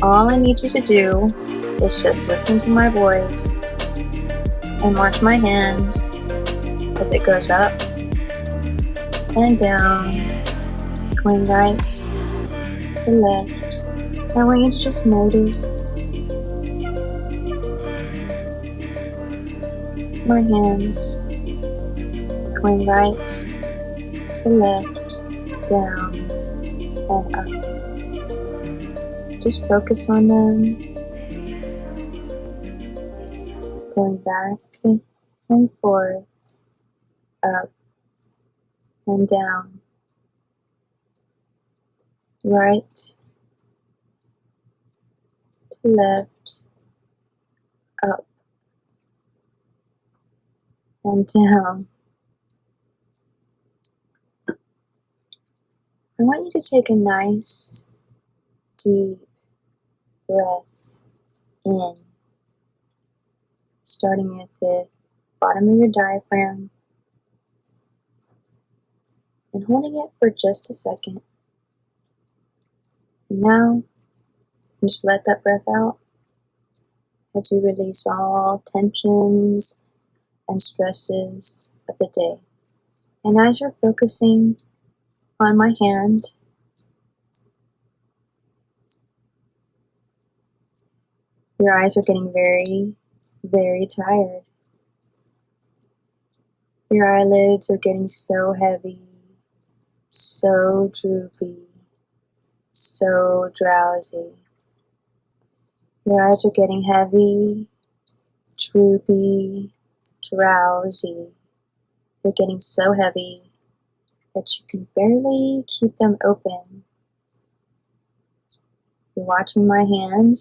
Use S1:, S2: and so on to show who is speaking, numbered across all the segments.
S1: All I need you to do is just listen to my voice and watch my hand as it goes up and down, going right to left. I want you to just notice my hands going right to left, down, Just focus on them, going back and forth, up and down, right to left, up and down. I want you to take a nice deep breath in, starting at the bottom of your diaphragm and holding it for just a second. And now, just let that breath out as you release all tensions and stresses of the day. And as you're focusing on my hand, your eyes are getting very, very tired. Your eyelids are getting so heavy, so droopy, so drowsy. Your eyes are getting heavy, droopy, drowsy. They're getting so heavy that you can barely keep them open. You're watching my hand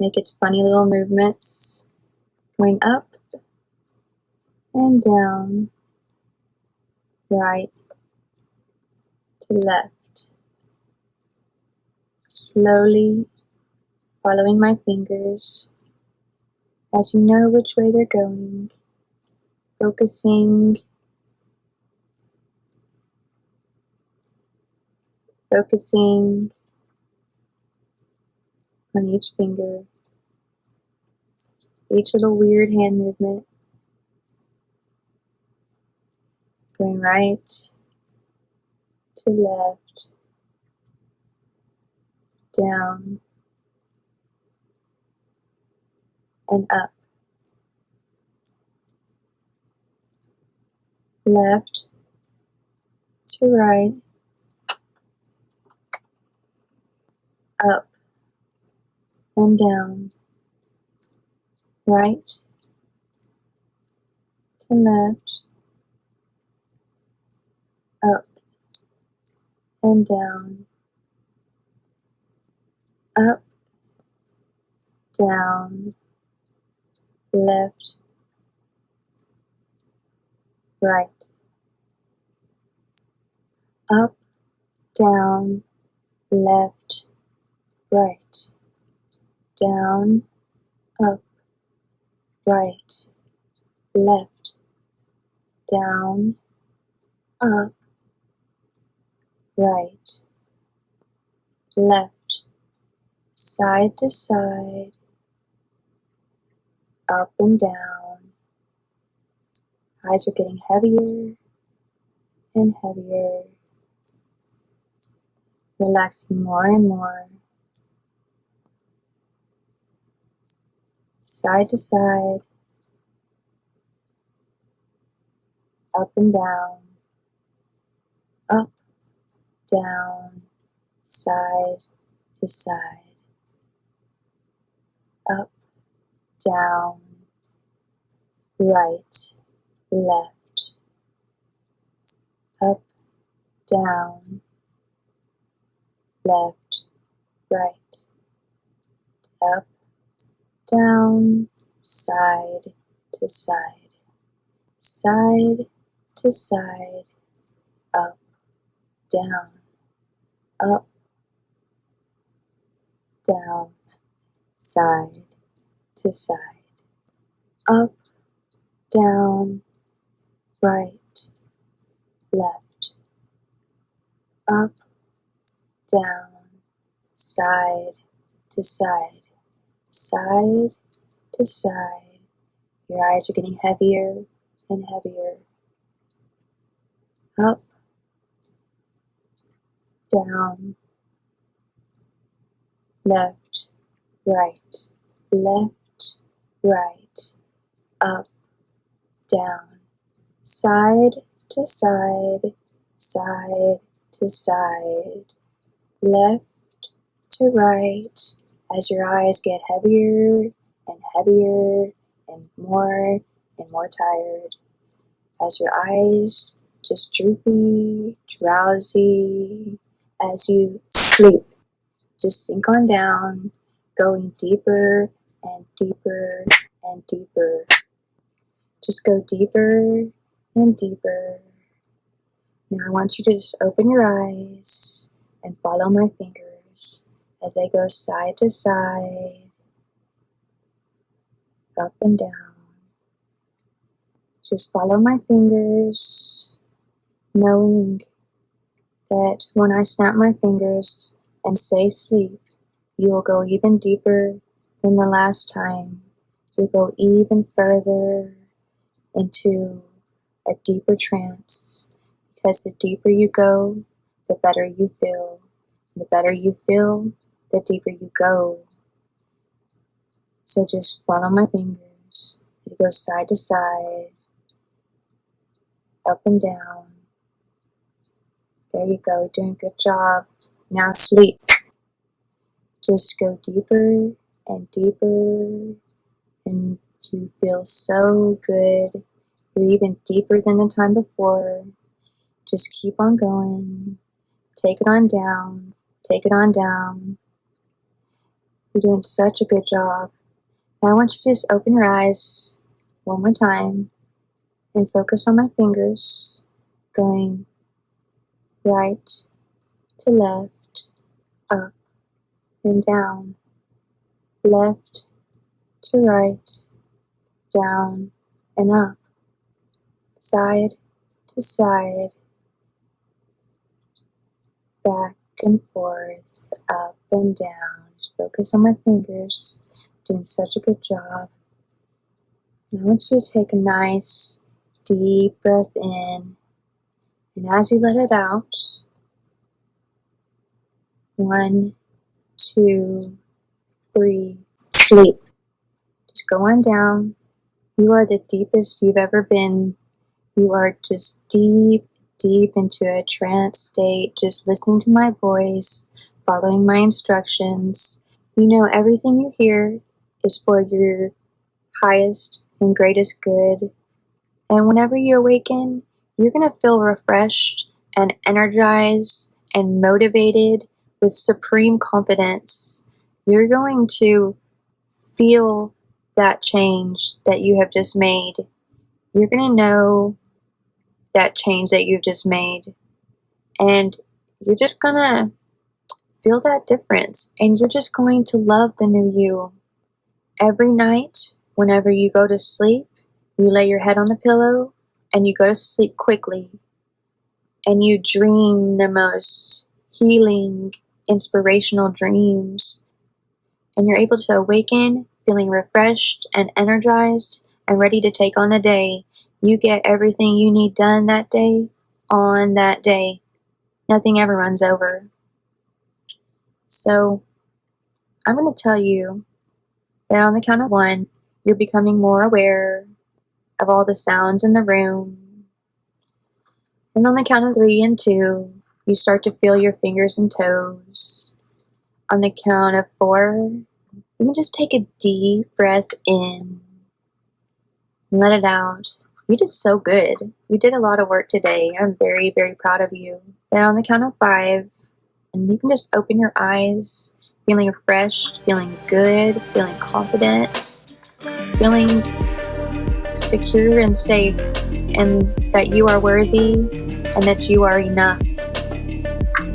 S1: make its funny little movements, going up and down, right to left. Slowly following my fingers as you know which way they're going, focusing focusing on each finger, each little weird hand movement, going right to left, down, and up. Left to right, up and down, right to left, up and down, up, down, left, right, up, down, left, right, down, up, right, left, down, up, right, left, side to side, up and down. Eyes are getting heavier and heavier, relaxing more and more. Side to side, up and down, up, down, side to side, up, down, right, left, up, down, left, right, up, down, side to side, side to side, up, down, up, down, side to side, up, down, right, left, up, down, side to side, side to side. Your eyes are getting heavier and heavier. Up, down, left, right, left, right, up, down, side to side, side to side, left to right, as your eyes get heavier and heavier and more and more tired. As your eyes just droopy, drowsy, as you sleep. Just sink on down, going deeper and deeper and deeper. Just go deeper and deeper. Now I want you to just open your eyes and follow my fingers as they go side to side, up and down. Just follow my fingers, knowing that when I snap my fingers and say sleep, you will go even deeper than the last time. You'll go even further into a deeper trance because the deeper you go, the better you feel. The better you feel, the deeper you go. So just follow my fingers. It goes side to side, up and down. There you go, doing a good job. Now sleep. Just go deeper and deeper, and you feel so good. You're even deeper than the time before. Just keep on going. Take it on down. Take it on down. You're doing such a good job. Now I want you to just open your eyes one more time and focus on my fingers going right to left, up and down, left to right, down and up, side to side, back and forth, up and down. Focus on my fingers, doing such a good job. And I want you to take a nice deep breath in, and as you let it out, one, two, three, sleep. Just go on down. You are the deepest you've ever been. You are just deep, deep into a trance state, just listening to my voice, following my instructions. You know everything you hear is for your highest and greatest good and whenever you awaken, you're going to feel refreshed and energized and motivated with supreme confidence. You're going to feel that change that you have just made. You're going to know that change that you've just made. And you're just going to feel that difference. And you're just going to love the new you. Every night, whenever you go to sleep, you lay your head on the pillow and you go to sleep quickly and you dream the most healing, inspirational dreams. And you're able to awaken feeling refreshed and energized and ready to take on the day. You get everything you need done that day on that day. Nothing ever runs over. So, I'm going to tell you that on the count of one, you're becoming more aware of all the sounds in the room. And on the count of three and two, you start to feel your fingers and toes. On the count of four, you can just take a deep breath in and let it out. You did so good. You did a lot of work today. I'm very, very proud of you. And on the count of five, and you can just open your eyes, feeling refreshed, feeling good, feeling confident, feeling secure and safe, and that you are worthy and that you are enough.